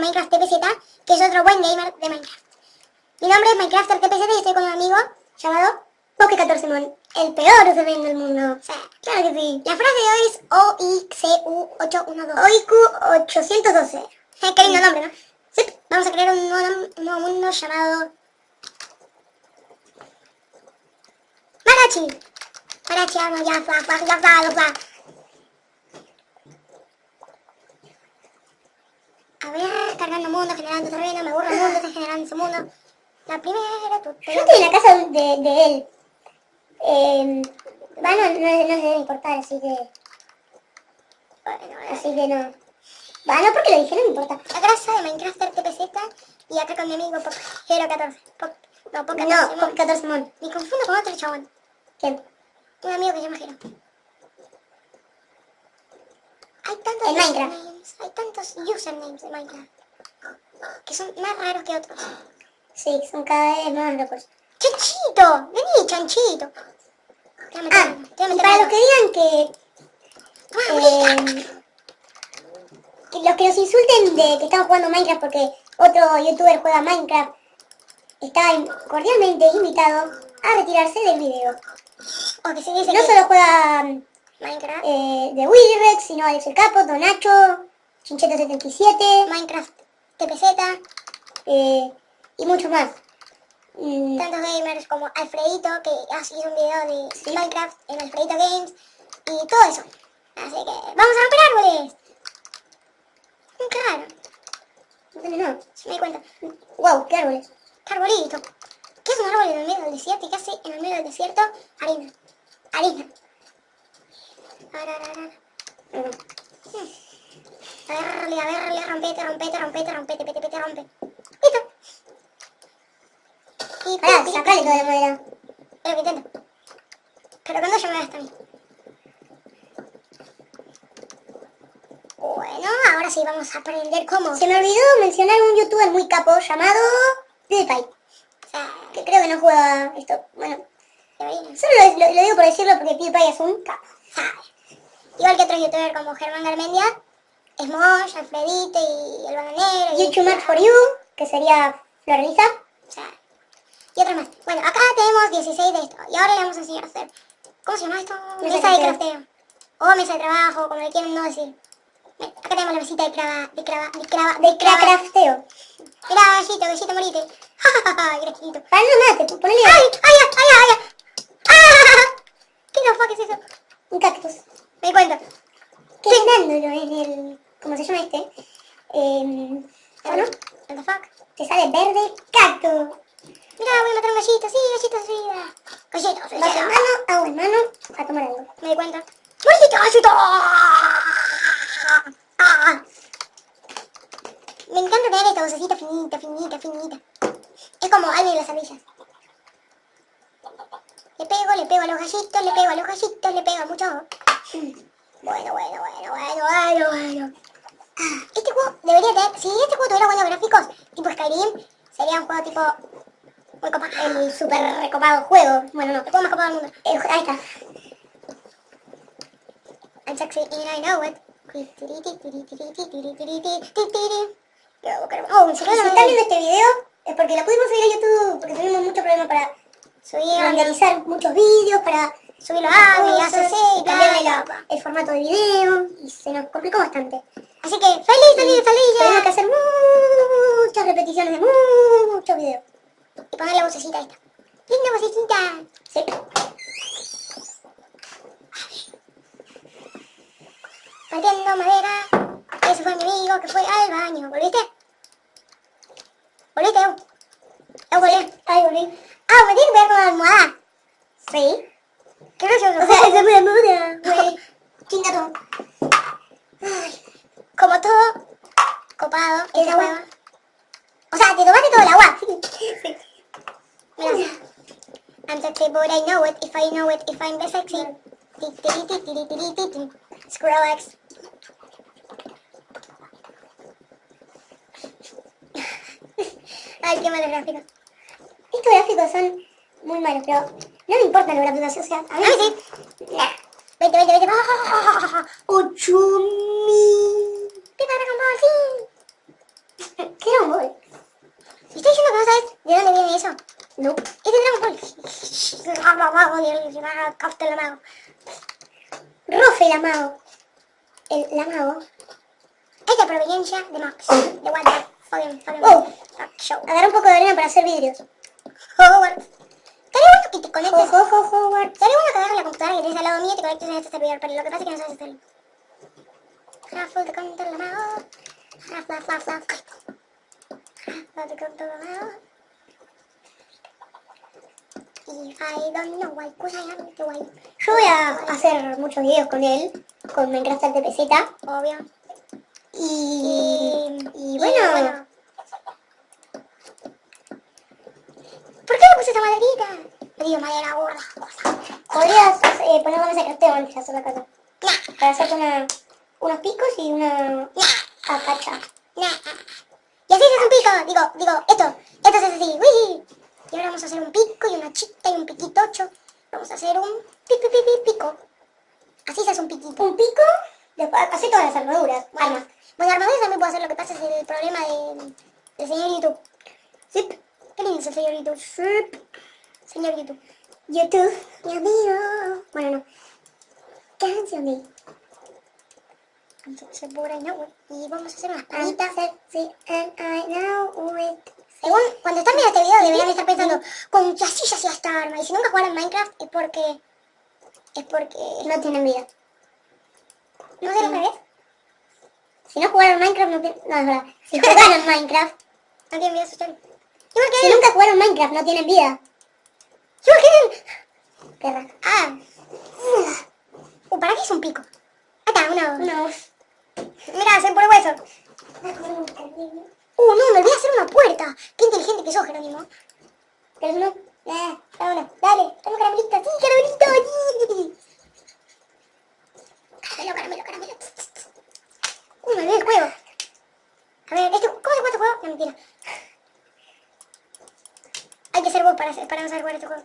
Minecraft TPZ, que es otro buen gamer de Minecraft. Mi nombre es Minecrafter TPZ y estoy con un amigo llamado Poke14mon, el peor usuario del mundo. Claro que sí. La frase de hoy es OICU812. OIQ812. Eh, qué lindo nombre, ¿no? Sí, vamos a crear un nuevo, un nuevo mundo llamado... Marachi. Marachi, ya, fla. A ver, cargando mundo, generando terreno, me aburro el mundo, está generando su mundo. La primera, tu, Yo estoy en la casa de, de él. Eh, bueno, no, no se debe importar, así que... Bueno, Así que no. Va, no porque lo dije, no me importa. La grasa de Minecraft TPZ y acá con mi amigo Pop14. Pop, no, Pop14. No, Mon. Poke14 Mon. Me confundo con otro chabón. ¿Quién? Un amigo que se llama Jero. Hay tantos Minecraft. usernames, hay tantos usernames de Minecraft que son más raros que otros. Sí, son cada vez más locos. ¡Chanchito! Vení, chanchito. Te meter- Ah, te y para los que digan que... eh, que los que nos insulten de que estamos jugando Minecraft porque otro youtuber juega Minecraft está cordialmente invitado a retirarse del video. O que se dice No que solo juega Minecraft, eh, de Willyrex, sino Alex el Capo, Donacho, Chincheto77 Minecraft TPZ, eh, y muchos más. Mm, tantos gamers como Alfredito, que hizo un video de Minecraft en Alfredito Games, y todo eso. Así que, ¡vamos a romper árboles! Mm, raro, ¿dónde no? me di cuenta. Wow, qué árboles. ¿Qué arbolito? ¿Qué es un árbol en el medio del desierto? ¿Y qué hace en el medio del desierto? Harina. Harina. Ara, ara, ara. Mm. A verle, a verle, rompete, rompete, rompete, rompete, pete, pete, rompe. Listo. Y Pará, sacale toda la madera. Es lo que intento. Pero cuando ya me gasta a mí. Bueno, ahora sí vamos a aprender cómo. Se me olvidó mencionar un youtuber muy capo llamado PewDiePie, O sea, que creo que no juega esto. Bueno, solo lo, lo- lo digo por decirlo porque PewDiePie es un capo. sabe. Igual que otros youtubers como Germán Garmendia, Smosh, Alfredito y el bananero. y- YouTube Match for You, que sería Florelisa. O sea, y otros más. Bueno, acá tenemos 16 de esto. Y ahora le vamos a enseñar a hacer. ¿Cómo se llama esto? Mesa Mesa, de crafteo. O mesa de trabajo, como le quieren no decir. Acá tenemos la mesita de crava, de crava, de crava, de De crava. crafteo. Mirá, gallito, gallito, morite. Mira, chiquito. Para no mate, ponele ¡Ay, ay, ay, ay, ay! ¡Ah! ¿Qué no fuck es eso? un cactus. Me di cuenta. Que en el. ¿Cómo se llama este? Eh, bueno, What the fuck? te sale verde cactus. Mira, voy a matar un gallito, sí, gallito, sí. Gallito, sí, Vaso en sí. mano, agua en mano, a tomar algo. Me di cuenta. ¡Gallito, gallito! Ah. Me encanta tener esta vocecita finita, finita, finita. Es como Alvin y las ardillas. Le pego, le pego a los gallitos, le pego a los gallitos, le pego a muchos. Bueno, bueno, bueno, bueno, bueno, bueno. Ah, Este juego debería tener... Si este juego tuviera buenos gráficos, tipo Skyrim, sería un juego tipo... Muy copado. El super recopado juego. Bueno, no. El juego más copado del mundo. El- ahí está. I'm sexy and I know it. Oh, Si están viendo este video es porque lo pudimos subir a YouTube, porque tuvimos muchos problemas para subir, renderizar muchos vídeos, para subir los audios, cosas, ACC y el formato de video, y se nos complicó bastante. Así que, feliz, feliz, feliz Tenemos que hacer muchas repeticiones de muchos videos. Y poner la vocecita esta. Linda vocecita. Sí. Partiendo madera. Ese fue mi amigo que fue al baño. ¿Volviste? ¿Volviste? Eu volví. Ay, volví. Ah, me tiene que ver con la almohada. Sí. Qué gracioso. O sea, fue la muda, güey. Como todo, copado, ¿El agua? hueva. O sea, te tomaste todo el agua. Sí. Mira. I'm sexy, but I know it. If I know it, if I'm the sexy. Skrillex. Ay, qué malos gráficos. Estos gráficos son muy malos, pero no me importan los gráficos, o sea, a mí A mí sí. Nah. Vete, vete, vete. Ocho mil. Te para como así. ¿Qué Dragon Ball? ¿Me estás diciendo que no sabes de dónde viene eso? No. Es de Dragon Ball. El. Rofe el amago. El, el amago. Es de proveniencia de Max. De the fucking fucking Oh. show. Agarra un poco de arena para hacer vidrios. Bueno que te conectes. Ojo, ojo, Howard. Estaría bueno que agarres la computadora que tienes al lado mío y te conectes en este servidor, pero lo que pasa es que no sabes hacerlo. Raffle de control la mano. Raffle, raffle, raffle. Raffle de control la mano. If I don't know why, cause I am the way. Yo voy a hacer muchos videos con él, con Minecraft TPZ. Obvio. Y, Y, y bueno, ¿Por qué le puse esa maderita? Madera gorda. podrías eh, poner donde se crafteo en la sola casa. Nah, Para hacerte una, unos picos y una nah, acacha. nah. Y así se hace un pico. Digo, digo, esto, esto se hace así. Uy. Y ahora vamos a hacer un pico y una chita y un piquitocho. Vamos a hacer un pi, pi, pi, pi, pico. Así se hace un piquito. Un pico, después hace todas las armaduras, Bueno, armas. bueno, armaduras también puedo hacer. Lo que pasa es el problema de, del señor YouTube. Zip, Qué lindo es el señor YouTube. zip, Señor YouTube. YouTube. Mi amigo. Bueno, no. Cancel me. Entonces, por ahí no. Y vamos a hacer unas I'm palitas. sexy and I know it. Según, cuando están viendo este video deberían estar pensando, con que así ya esta arma. Y si nunca jugaron Minecraft es porque... Es porque... No tienen vida. ¿No lo que es? Si no jugaron Minecraft, no tienen... No, es verdad. Si jugaron Minecraft... No tienen vida social. Igual que Si nunca jugaron Minecraft, no tienen vida. Él. Perra. Ah. Uh, ¿para qué es un pico? Acá, una... No. Mira, se pone hueso. Uh, no, me olvidé hacer una puerta. Qué inteligente que sos, Jerónimo. ¿Quieres uno? Eh, dame una. Dale, dame caramelito. Sí, caramelito. Sí. Caramelo, caramelo, caramelo. Uh, me olvidé el juego. A ver, este, ¿cómo se juega este juego? No, mentira. Hay que ser vos para, para no saber jugar este juego.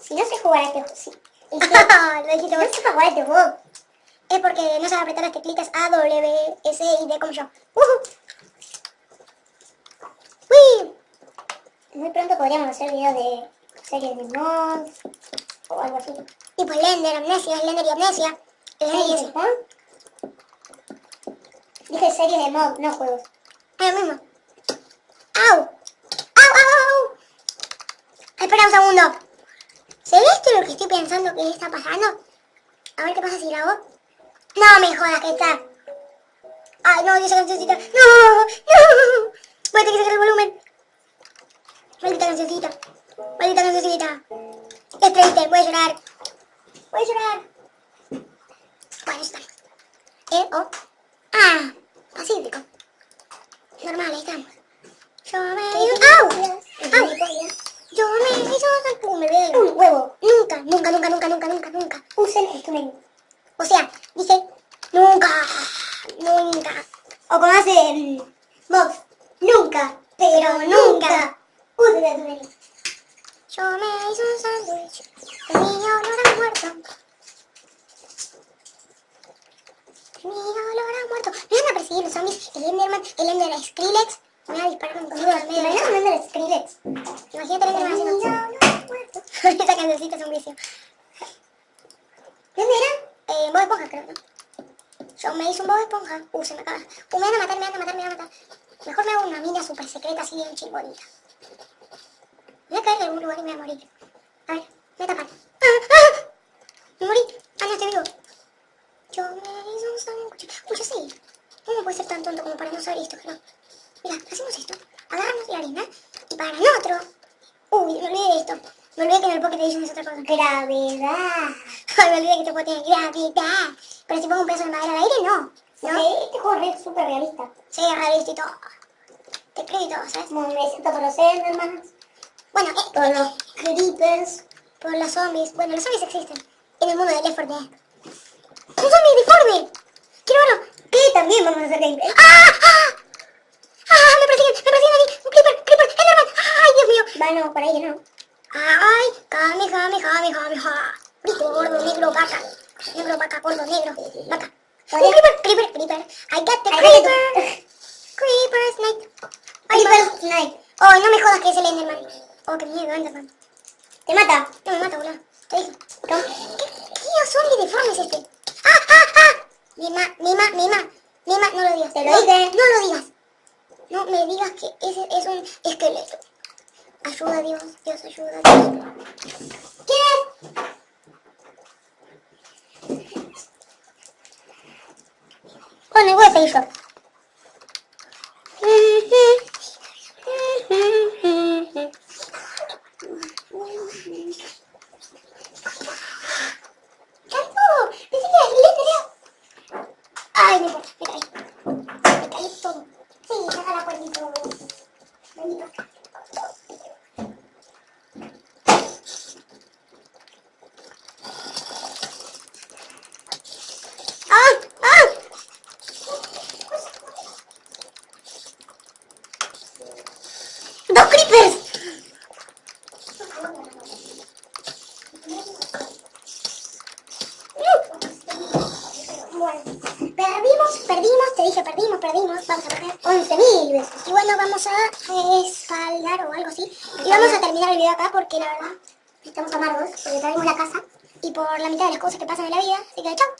Si no sé jugar a este juego... Si, el que Lo dijiste no vos. sepa jugar a este juego... Es porque no sabe apretar las teclitas A, W, S y D como yo. Uh ¡Uy! Muy pronto podríamos hacer videos de series de mods o algo así. Tipo Slender, Amnesia, Slender y Amnesia. Slender y. Dije series de mod, no juegos. Es lo mismo. ¡Au! ¡Au, au, au! Un segundo. ¿Será esto lo que estoy pensando que está pasando? A ver qué pasa si grabo. No me jodas que está. Ay, no, esa cancioncita. No, no. Voy a tener que sacar el volumen. Maldita cancioncita. Maldita cancioncita. Es triste, voy a llorar. Voy a llorar. Bueno, está. Eh, oh. Ah, pacífico. Normal, ahí estamos. Yo me ¡Au! ¡Au! Yo me hizo uh, me olvidé Un huevo. Nunca, nunca, nunca, nunca, nunca, nunca, nunca. Usen este menú. O sea, dije nunca, nunca. O como hace mm, Mox. Nunca, pero nunca. Usen este menú. Yo me hice un sándwich, tenía olor a muerto. Tenía olor a muerto. Perseguir los zombies, el Enderman, el Ender Skrillex. Me van a disparar con cosas al medio. Imagínate vender Skrillex. Imagínate el Enderman haciendo... Esa cancioncita es un vicio. ¿Dónde era? Eh, Bob Esponja, creo, ¿no? Yo me hice un Bob Esponja. Uh, se me acaba. Uh, me van a matar, me van a matar, me van a matar. Mejor me hago una mina súper secreta así bien chingonita. Me voy a caer en algún lugar y me voy a morir. A ver, me voy a tapar. ¡Ah! ¡Ah! Me morí. Ah, no, estoy vivo. Yo me hice un sándwich. Uy, yo sé. ¿Cómo puede ser tan tonto como para no esto? Pero, mira, hacemos esto. Agarramos la harina y para nosotros... Uy, me olvidé de esto. Me olvidé que en el Pocket Edition es otra cosa. Gravedad. Ay, me olvidé que este juego tiene gravedad. Pero si pongo un pedazo de madera al aire, no. ¿No? Sí, este juego es súper realista. Sí, realista y todo. Te creo y todo, ¿sabes? Me siento por los Endermans, Bueno, eh, por los Creepers. por los zombies. Bueno, los zombies existen. En el mundo de Left 4 Dead. ¡Un zombie deforme! ¡Quiero verlo! Que también vamos a hacer gameplay. ¡Ah! ¡Ah! ¡Ah! ¡Me persiguen! ¡Me persiguen a mí! ¡Un creeper! ¡Creeper! ¡Enderman! ¡Ay, Dios mío! Bueno, por ahí no. ¡Ay! ¡Cami, cami, cami, cami! Grito gordo, negro, vaca. Negro, vaca, gordo, negro, vaca. ¡Un creeper! ¡Creeper! ¡Creeper! ¡I got the Ahí creeper! está. Creeper Snake. Oh, no me jodas que es el Enderman. Oh, qué miedo, Enderman. ¿Te mata? No me mata, boludo. Te dije. ¿Qué, qué zombie deforme es este? ¡Ah, ah, ah! Mima, mima, mima. Mima, no lo digas. Te lo no, dije. No lo digas. No me digas que ese es un esqueleto. Ayuda, Dios. Dios, ayuda, perdimos, perdimos, vamos a perder 11.000 veces. Y bueno, vamos a escalar o algo así. Y vamos a terminar el video acá porque la verdad estamos amargos, porque perdimos la casa y por la mitad de las cosas que pasan en la vida. Así que chao.